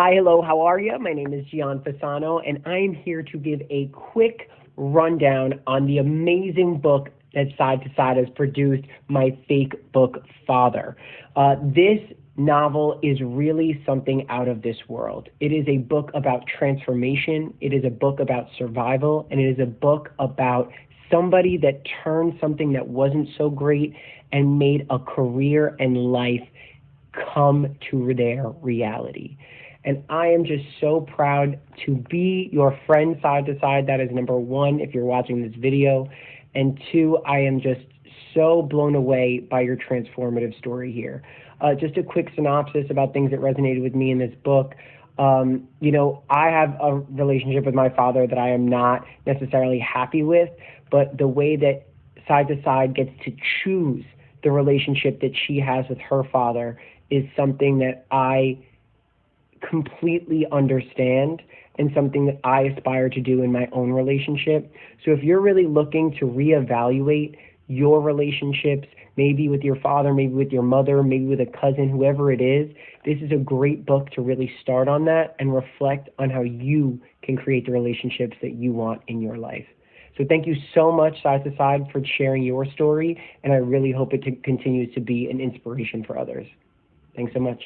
Hi, hello, how are you? My name is Gian Fasano, and I am here to give a quick rundown on the amazing book that Side to Side has produced, My Fake Book Father. Uh, this novel is really something out of this world. It is a book about transformation, it is a book about survival, and it is a book about somebody that turned something that wasn't so great and made a career and life come to their reality. And I am just so proud to be your friend side to side. That is number one, if you're watching this video. And two, I am just so blown away by your transformative story here. Uh, just a quick synopsis about things that resonated with me in this book. Um, you know, I have a relationship with my father that I am not necessarily happy with, but the way that side to side gets to choose the relationship that she has with her father is something that I completely understand and something that I aspire to do in my own relationship. So if you're really looking to reevaluate your relationships, maybe with your father, maybe with your mother, maybe with a cousin, whoever it is, this is a great book to really start on that and reflect on how you can create the relationships that you want in your life. So thank you so much, Side to Side, for sharing your story, and I really hope it continues to be an inspiration for others. Thanks so much.